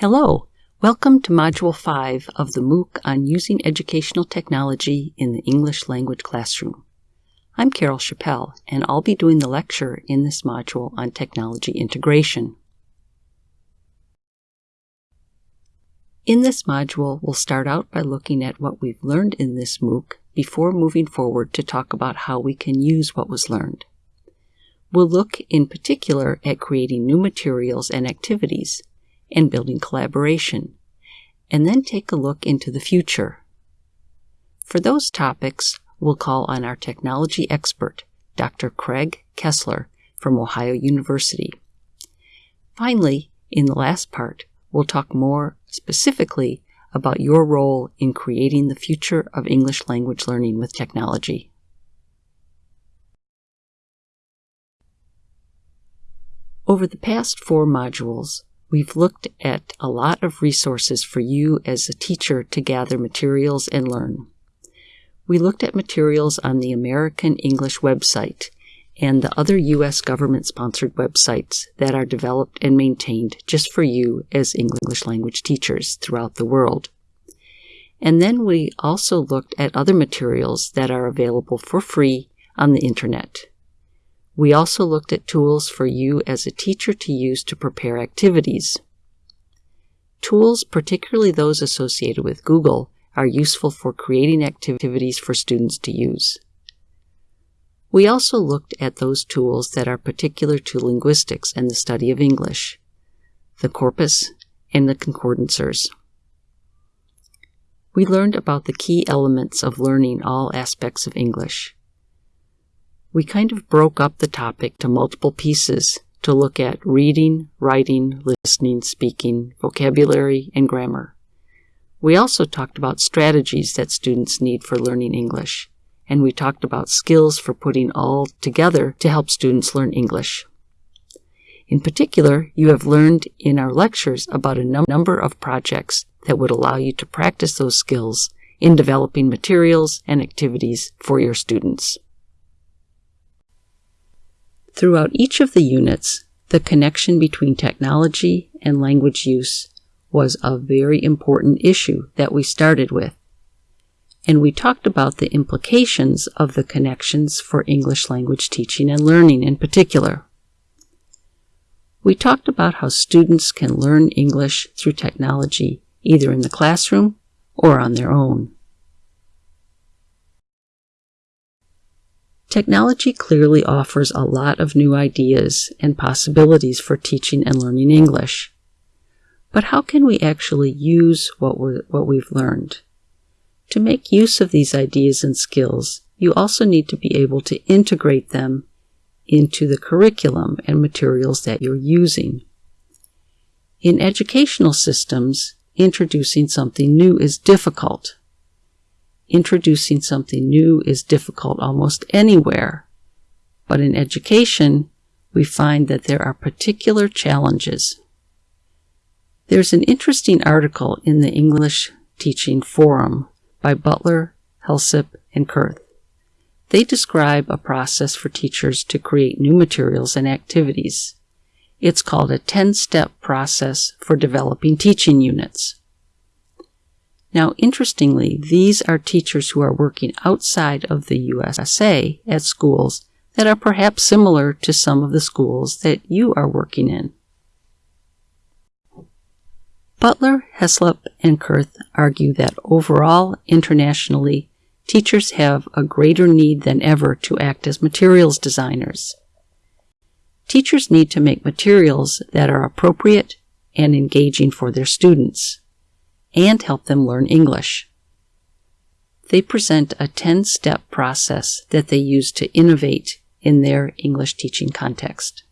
Hello, welcome to Module 5 of the MOOC on Using Educational Technology in the English Language Classroom. I'm Carol Chapelle, and I'll be doing the lecture in this module on technology integration. In this module, we'll start out by looking at what we've learned in this MOOC before moving forward to talk about how we can use what was learned. We'll look in particular at creating new materials and activities and building collaboration, and then take a look into the future. For those topics, we'll call on our technology expert, Dr. Greg Kessler from Ohio University. Finally, in the last part, we'll talk more specifically about your role in creating the future of English language learning with technology. Over the past four modules, We've looked at a lot of resources for you as a teacher to gather materials and learn. We looked at materials on the American English website and the other U.S. government sponsored websites that are developed and maintained just for you as English language teachers throughout the world. And then we also looked at other materials that are available for free on the internet. We also looked at tools for you as a teacher to use to prepare activities. Tools, particularly those associated with Google, are useful for creating activities for students to use. We also looked at those tools that are particular to linguistics and the study of English, the corpus and the concordancers. We learned about the key elements of learning all aspects of English we kind of broke up the topic to multiple pieces to look at reading, writing, listening, speaking, vocabulary, and grammar. We also talked about strategies that students need for learning English, and we talked about skills for putting all together to help students learn English. In particular, you have learned in our lectures about a num number of projects that would allow you to practice those skills in developing materials and activities for your students. Throughout each of the units, the connection between technology and language use was a very important issue that we started with. And we talked about the implications of the connections for English language teaching and learning in particular. We talked about how students can learn English through technology either in the classroom or on their own. Technology clearly offers a lot of new ideas and possibilities for teaching and learning English. But how can we actually use what, we what we've learned? To make use of these ideas and skills, you also need to be able to integrate them into the curriculum and materials that you're using. In educational systems, introducing something new is difficult introducing something new is difficult almost anywhere. But in education, we find that there are particular challenges. There's an interesting article in the English Teaching Forum by Butler, Heslop, and Kurth. They describe a process for teachers to create new materials and activities. It's called a 10-step process for developing teaching units. Now, interestingly, these are teachers who are working outside of the USA at schools that are perhaps similar to some of the schools that you are working in. Butler, Heslop, and Kurth argue that overall, internationally, teachers have a greater need than ever to act as materials designers. Teachers need to make materials that are appropriate and engaging for their students and help them learn English. They present a 10 step process that they use to innovate in their English teaching context.